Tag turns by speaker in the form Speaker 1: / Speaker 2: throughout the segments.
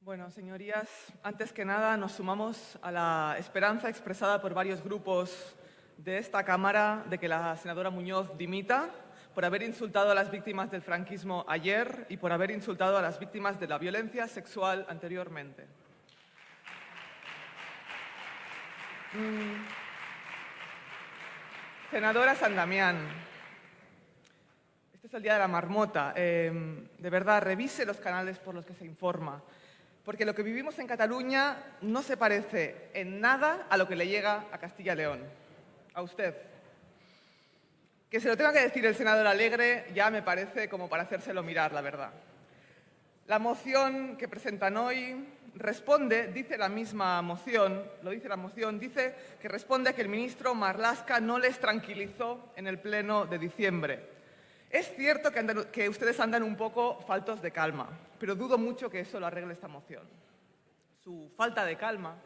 Speaker 1: Bueno, señorías, antes que nada nos sumamos a la esperanza expresada por varios grupos de esta Cámara de que la senadora Muñoz dimita por haber insultado a las víctimas del franquismo ayer y por haber insultado a las víctimas de la violencia sexual anteriormente. Mm. Senadora San Damián, este es el día de la marmota. Em, de verdad, revise los canales por los que se informa, porque lo que vivimos en Cataluña no se parece en nada a lo que le llega a Castilla y León, a usted. Que se lo tenga que decir el senador Alegre ya me parece como para hacérselo mirar, la verdad. La moción que presentan hoy responde, dice la misma moción, lo dice la moción, dice que responde a que el ministro Marlasca no les tranquilizó en el pleno de diciembre. Es cierto que, que ustedes andan un poco faltos de calma, pero dudo mucho que eso lo arregle esta moción. Su falta de calma,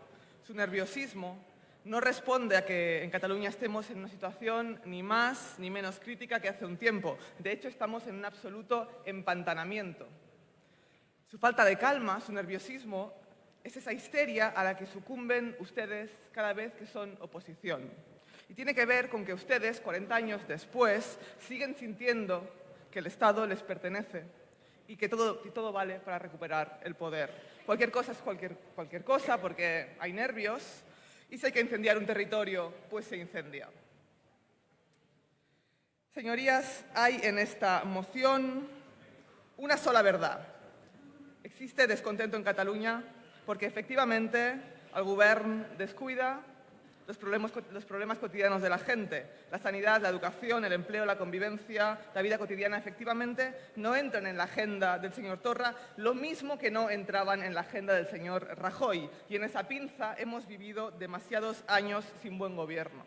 Speaker 1: su nerviosismo, no responde a que en Cataluña estemos en una situación ni más ni menos crítica que hace un tiempo. De hecho, estamos en un absoluto empantanamiento. Su falta de calma, su nerviosismo, es esa histeria a la que sucumben ustedes cada vez que son oposición. Y tiene que ver con que ustedes, 40 años después, siguen sintiendo que el Estado les pertenece y que todo, todo vale para recuperar el poder. Cualquier cosa es cualquier, cualquier cosa porque hay nervios, y si hay que incendiar un territorio, pues se incendia. Señorías, hay en esta moción una sola verdad. Existe descontento en Cataluña porque efectivamente el Gobierno descuida los problemas, los problemas, cotidianos de la gente. La sanidad, la educación, el empleo, la convivencia, la vida cotidiana, efectivamente, no entran en la agenda del señor Torra, lo mismo que no entraban en la agenda del señor Rajoy. Y en esa pinza hemos vivido demasiados años sin buen gobierno.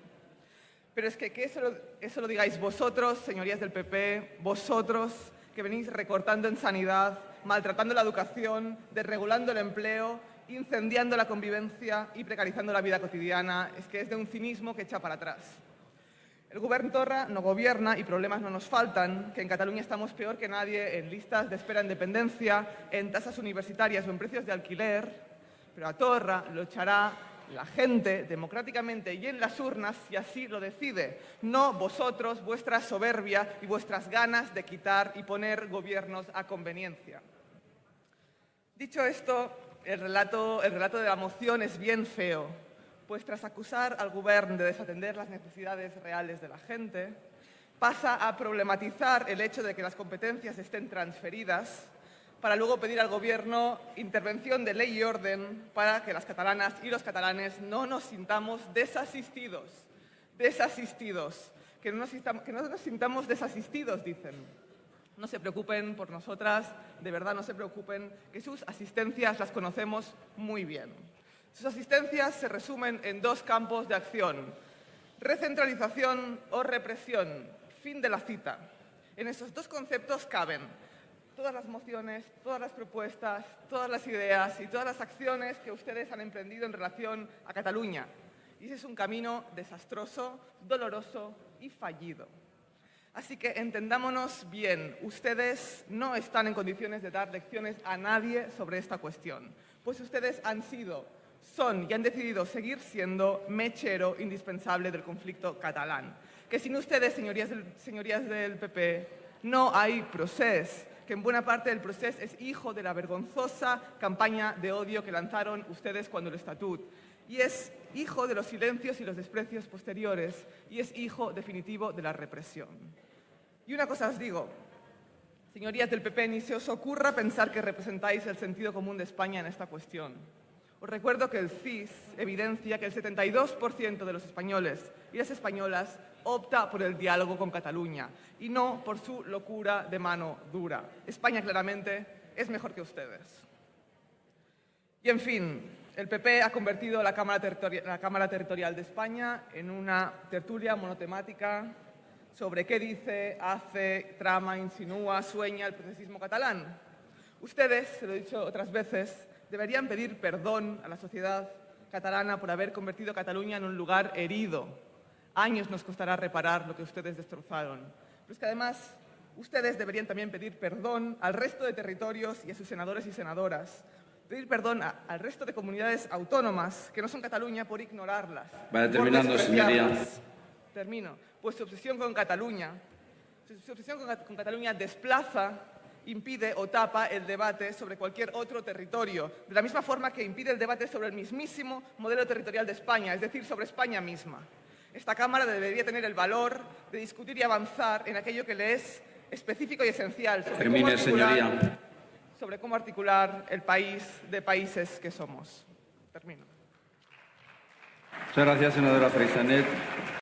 Speaker 1: Pero es que, que eso, eso lo digáis vosotros, señorías del PP, vosotros que venís recortando en sanidad, maltratando la educación, desregulando el empleo incendiando la convivencia y precarizando la vida cotidiana, es que es de un cinismo que echa para atrás. El Gobierno Torra no gobierna y problemas no nos faltan, que en Cataluña estamos peor que nadie en listas de espera en dependencia, en tasas universitarias o en precios de alquiler, pero a Torra lo echará la gente democráticamente y en las urnas si así lo decide, no vosotros, vuestra soberbia y vuestras ganas de quitar y poner gobiernos a conveniencia. Dicho esto, el relato, el relato de la moción es bien feo, pues tras acusar al Gobierno de desatender las necesidades reales de la gente, pasa a problematizar el hecho de que las competencias estén transferidas para luego pedir al Gobierno intervención de ley y orden para que las catalanas y los catalanes no nos sintamos desasistidos, desasistidos, que no nos sintamos desasistidos, dicen. No se preocupen por nosotras, de verdad no se preocupen, que sus asistencias las conocemos muy bien. Sus asistencias se resumen en dos campos de acción, recentralización o represión, fin de la cita. En esos dos conceptos caben todas las mociones, todas las propuestas, todas las ideas y todas las acciones que ustedes han emprendido en relación a Cataluña. Y ese es un camino desastroso, doloroso y fallido. Así que entendámonos bien, ustedes no están en condiciones de dar lecciones a nadie sobre esta cuestión, pues ustedes han sido, son y han decidido seguir siendo mechero indispensable del conflicto catalán. Que sin ustedes, señorías del, señorías del PP, no hay proceso, que en buena parte del proceso es hijo de la vergonzosa campaña de odio que lanzaron ustedes cuando el estatut y es hijo de los silencios y los desprecios posteriores y es hijo definitivo de la represión. Y una cosa os digo, señorías del PP, ni se os ocurra pensar que representáis el sentido común de España en esta cuestión. Os recuerdo que el CIS evidencia que el 72% de los españoles y las españolas opta por el diálogo con Cataluña y no por su locura de mano dura. España claramente es mejor que ustedes. Y en fin, el PP ha convertido la Cámara, la Cámara Territorial de España en una tertulia monotemática sobre qué dice, hace, trama, insinúa, sueña el procesismo catalán. Ustedes, se lo he dicho otras veces, deberían pedir perdón a la sociedad catalana por haber convertido Cataluña en un lugar herido. Años nos costará reparar lo que ustedes destrozaron. Pero es que además ustedes deberían también pedir perdón al resto de territorios y a sus senadores y senadoras. Pedir perdón a- al resto de comunidades autónomas que no son Cataluña por ignorarlas. Por
Speaker 2: terminando,
Speaker 1: despreciarlas. Termino. Pues su obsesión con Cataluña, su obsesión con, con Cataluña desplaza, impide o tapa el debate sobre cualquier otro territorio, de la misma forma que impide el debate sobre el mismísimo modelo territorial de España, es decir, sobre España misma. Esta Cámara debería tener el valor de discutir y avanzar en aquello que le es específico y esencial sobre, cómo
Speaker 2: Termine,
Speaker 1: articular,
Speaker 2: señoría.
Speaker 1: sobre cómo articular el país de países que somos. Termino.
Speaker 2: Muchas gracias, senadora Freixanet.